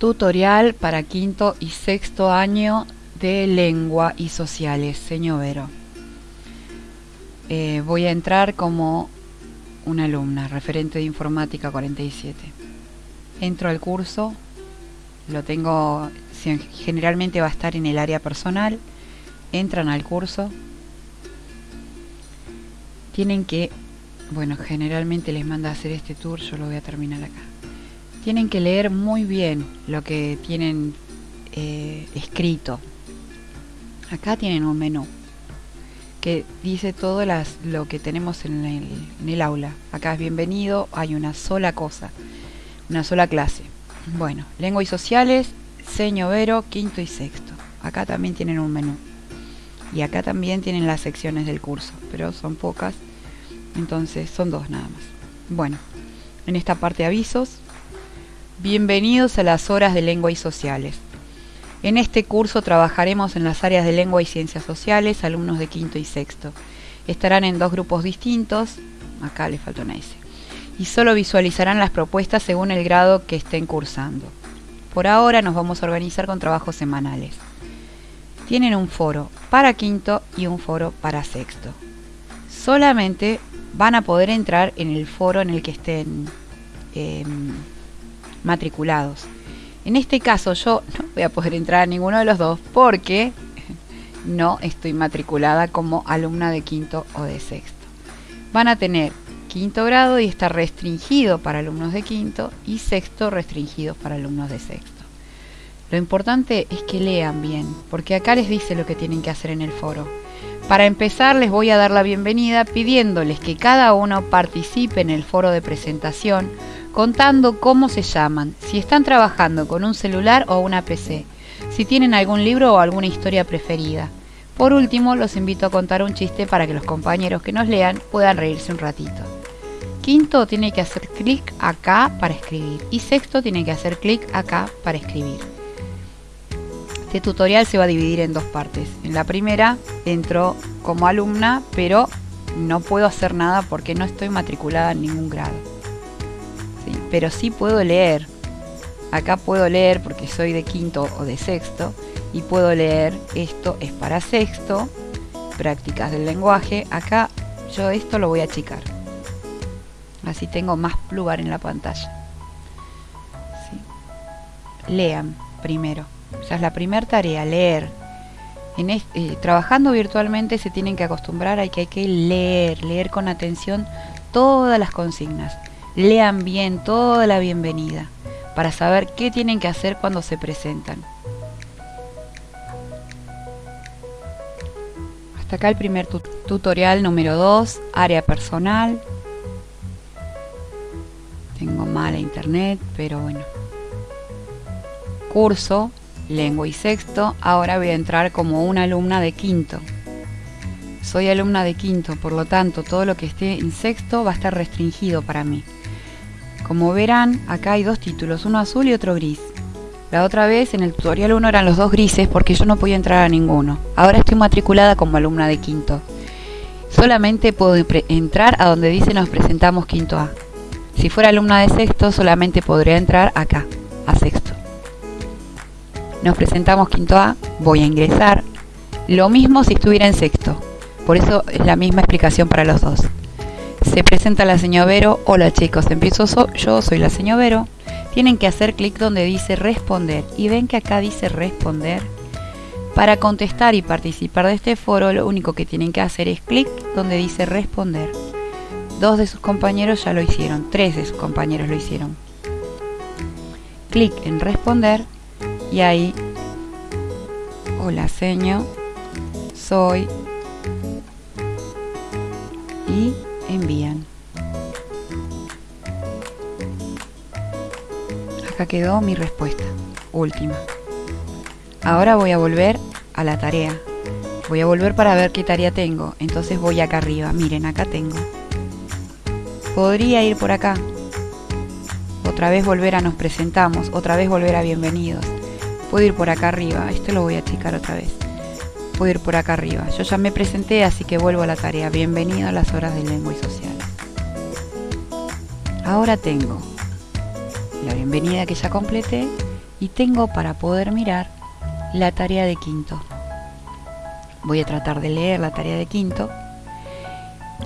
Tutorial para quinto y sexto año de lengua y sociales, señor Vero. Eh, voy a entrar como una alumna, referente de informática 47. Entro al curso, lo tengo, generalmente va a estar en el área personal, entran al curso, tienen que, bueno, generalmente les manda a hacer este tour, yo lo voy a terminar acá. Tienen que leer muy bien lo que tienen eh, escrito. Acá tienen un menú que dice todo lo que tenemos en el, en el aula. Acá es bienvenido, hay una sola cosa, una sola clase. Bueno, lengua y sociales, seño vero, quinto y sexto. Acá también tienen un menú. Y acá también tienen las secciones del curso, pero son pocas. Entonces son dos nada más. Bueno, en esta parte avisos, bienvenidos a las horas de lengua y sociales. En este curso trabajaremos en las áreas de lengua y ciencias sociales, alumnos de quinto y sexto. Estarán en dos grupos distintos, acá le falta una S, y solo visualizarán las propuestas según el grado que estén cursando. Por ahora nos vamos a organizar con trabajos semanales. Tienen un foro para quinto y un foro para sexto. Solamente van a poder entrar en el foro en el que estén em, matriculados. En este caso yo no voy a poder entrar a ninguno de los dos porque no estoy matriculada como alumna de quinto o de sexto. Van a tener quinto grado y está restringido para alumnos de quinto y sexto restringido para alumnos de sexto. Lo importante es que lean bien, porque acá les dice lo que tienen que hacer en el foro. Para empezar les voy a dar la bienvenida pidiéndoles que cada uno participe en el foro de presentación contando cómo se llaman, si están trabajando con un celular o una PC, si tienen algún libro o alguna historia preferida. Por último, los invito a contar un chiste para que los compañeros que nos lean puedan reírse un ratito. Quinto tiene que hacer clic acá para escribir y sexto tiene que hacer clic acá para escribir. Este tutorial se va a dividir en dos partes. En la primera entro como alumna, pero no puedo hacer nada porque no estoy matriculada en ningún grado pero sí puedo leer. Acá puedo leer porque soy de quinto o de sexto y puedo leer esto es para sexto, prácticas del lenguaje. Acá yo esto lo voy a achicar. Así tengo más lugar en la pantalla. Lean primero. Esa es la primera tarea, leer. Eh, trabajando virtualmente se tienen que acostumbrar a que hay que leer, leer con atención todas las consignas lean bien toda la bienvenida para saber qué tienen que hacer cuando se presentan. Hasta acá el primer tutorial número 2, área personal. Tengo mala internet, pero bueno. Curso, lengua y sexto. Ahora voy a entrar como una alumna de quinto. Soy alumna de quinto, por lo tanto todo lo que esté en sexto va a estar restringido para mí. Como verán, acá hay dos títulos, uno azul y otro gris. La otra vez en el tutorial 1 eran los dos grises porque yo no podía entrar a ninguno. Ahora estoy matriculada como alumna de quinto. Solamente puedo entrar a donde dice nos presentamos quinto A. Si fuera alumna de sexto solamente podría entrar acá, a sexto. Nos presentamos quinto A, voy a ingresar. Lo mismo si estuviera en sexto. Por eso es la misma explicación para los dos. Se presenta la señora Vero. Hola chicos, empiezo yo, soy la señora Vero. Tienen que hacer clic donde dice responder. Y ven que acá dice responder. Para contestar y participar de este foro, lo único que tienen que hacer es clic donde dice responder. Dos de sus compañeros ya lo hicieron, tres de sus compañeros lo hicieron. Clic en responder y ahí, hola seño, soy Acá quedó mi respuesta, última. Ahora voy a volver a la tarea. Voy a volver para ver qué tarea tengo. Entonces voy acá arriba. Miren, acá tengo. Podría ir por acá. Otra vez volver a nos presentamos. Otra vez volver a bienvenidos. Puedo ir por acá arriba. Esto lo voy a achicar otra vez puedo ir por acá arriba. Yo ya me presenté, así que vuelvo a la tarea. Bienvenido a las horas de lengua y social. Ahora tengo la bienvenida que ya completé y tengo para poder mirar la tarea de quinto. Voy a tratar de leer la tarea de quinto,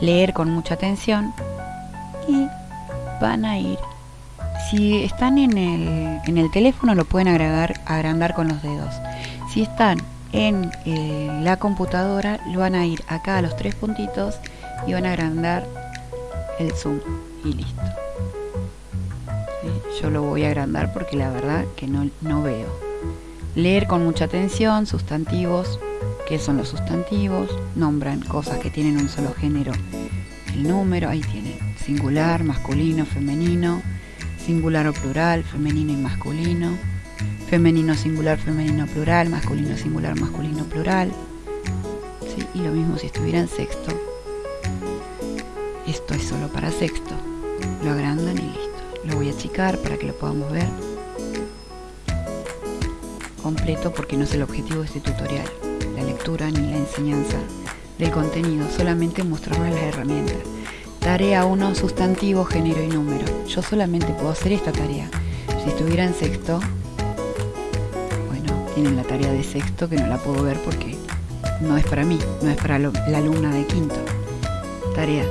leer con mucha atención y van a ir. Si están en el, en el teléfono lo pueden agregar, agrandar con los dedos. Si están en eh, la computadora lo van a ir acá a los tres puntitos y van a agrandar el zoom y listo. Yo lo voy a agrandar porque la verdad que no, no veo. Leer con mucha atención, sustantivos, ¿qué son los sustantivos? Nombran cosas que tienen un solo género. El número, ahí tienen, singular, masculino, femenino, singular o plural, femenino y masculino, femenino singular, femenino plural, masculino singular, masculino plural. ¿sí? Y lo mismo si estuviera en sexto. Esto es solo para sexto. Lo agrandan y listo. Lo voy a achicar para que lo podamos ver completo porque no es el objetivo de este tutorial, la lectura ni la enseñanza del contenido, solamente mostrarles las herramientas. Tarea 1, sustantivo, género y número. Yo solamente puedo hacer esta tarea. Si estuviera en sexto, bueno, tienen la tarea de sexto que no la puedo ver porque no es para mí, no es para la alumna de quinto. Tarea.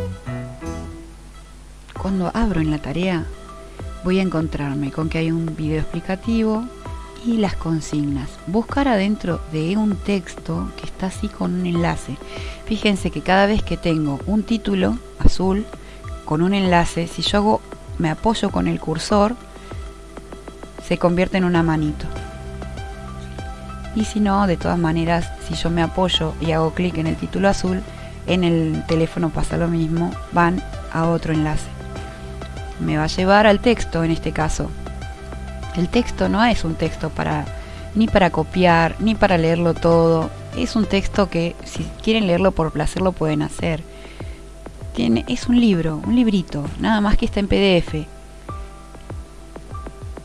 Cuando abro en la tarea, voy a encontrarme con que hay un video explicativo y las consignas. Buscar adentro de un texto que está así con un enlace. Fíjense que cada vez que tengo un título, azul con un enlace, si yo hago, me apoyo con el cursor, se convierte en una manito. Y si no, de todas maneras, si yo me apoyo y hago clic en el título azul, en el teléfono pasa lo mismo, van a otro enlace. Me va a llevar al texto en este caso. El texto no es un texto para ni para copiar, ni para leerlo todo. Es un texto que si quieren leerlo por placer lo pueden hacer tiene, es un libro, un librito, nada más que está en PDF.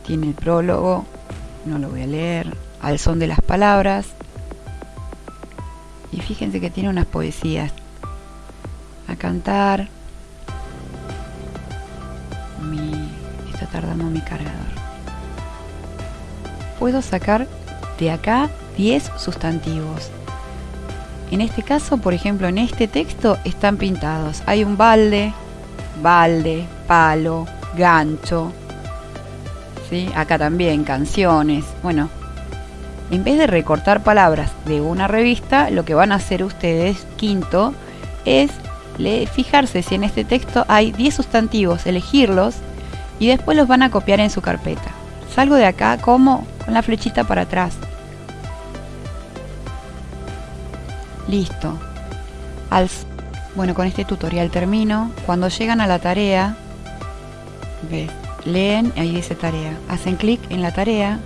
Tiene el prólogo, no lo voy a leer, al son de las palabras. Y fíjense que tiene unas poesías. A cantar. Mi, está tardando mi cargador. Puedo sacar de acá 10 sustantivos. En este caso, por ejemplo, en este texto están pintados. Hay un balde, balde, palo, gancho. ¿sí? Acá también canciones. Bueno, en vez de recortar palabras de una revista, lo que van a hacer ustedes, quinto, es fijarse si en este texto hay 10 sustantivos, elegirlos y después los van a copiar en su carpeta. Salgo de acá como con la flechita para atrás. Listo. bueno, con este tutorial termino. Cuando llegan a la tarea, leen, ahí dice tarea. Hacen clic en la tarea.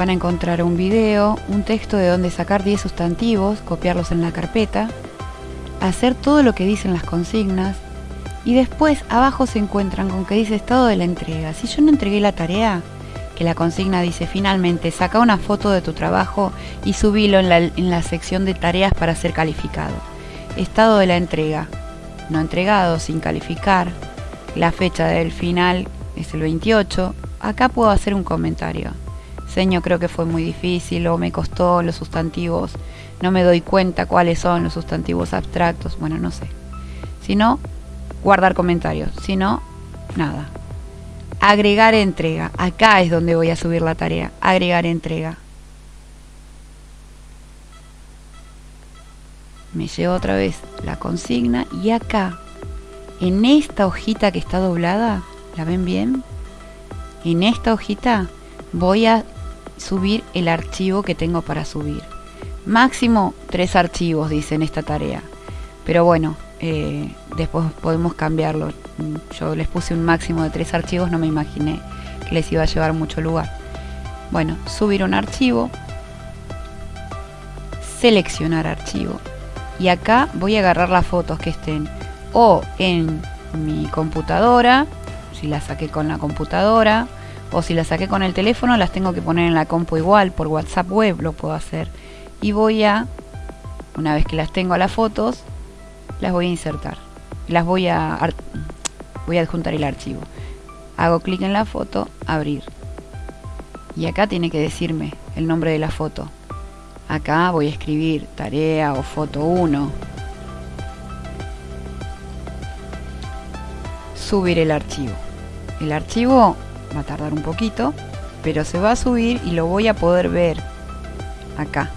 Van a encontrar un video, un texto de donde sacar 10 sustantivos, copiarlos en la carpeta, hacer todo lo que dicen las consignas y después abajo se encuentran con que dice estado de la entrega. Si yo no entregué la tarea, que la consigna dice finalmente saca una foto de tu trabajo y subilo en la, en la sección de tareas para ser calificado. Estado de la entrega. No entregado, sin calificar. La fecha del final es el 28. Acá puedo hacer un comentario. Seño creo que fue muy difícil o me costó los sustantivos. No me doy cuenta cuáles son los sustantivos abstractos. Bueno, no sé. Si no, guardar comentarios. Si no, nada agregar entrega. Acá es donde voy a subir la tarea. Agregar entrega. Me llevo otra vez la consigna y acá, en esta hojita que está doblada, ¿la ven bien? En esta hojita voy a subir el archivo que tengo para subir. Máximo tres archivos, dice en esta tarea. Pero bueno, eh, después podemos cambiarlo. Yo les puse un máximo de tres archivos, no me imaginé que les iba a llevar mucho lugar. Bueno, subir un archivo, seleccionar archivo y acá voy a agarrar las fotos que estén o en mi computadora, si las saqué con la computadora, o si las saqué con el teléfono, las tengo que poner en la compu igual, por WhatsApp web lo puedo hacer. Y voy a, una vez que las tengo a las fotos, las voy a insertar. Las voy a, voy a adjuntar el archivo. hago clic en la foto, abrir. Y acá tiene que decirme el nombre de la foto. Acá voy a escribir tarea o foto 1. Subir el archivo. El archivo va a tardar un poquito, pero se va a subir y lo voy a poder ver acá.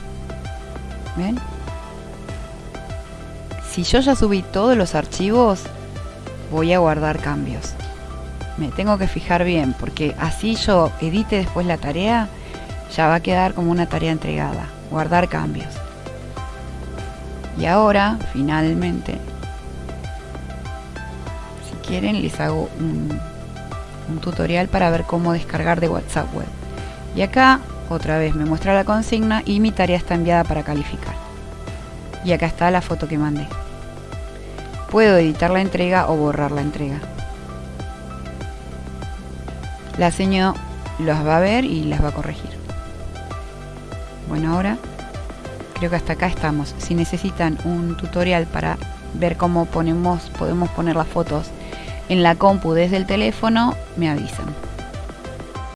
¿Ven? Si yo ya subí todos los archivos, voy a guardar cambios. Me tengo que fijar bien, porque así yo edite después la tarea, ya va a quedar como una tarea entregada. Guardar cambios. Y ahora, finalmente, si quieren, les hago un, un tutorial para ver cómo descargar de WhatsApp Web. Y acá, otra vez, me muestra la consigna y mi tarea está enviada para calificar. Y acá está la foto que mandé. Puedo editar la entrega o borrar la entrega. La seño las va a ver y las va a corregir. Bueno, ahora creo que hasta acá estamos. Si necesitan un tutorial para ver cómo ponemos, podemos poner las fotos en la compu desde el teléfono, me avisan.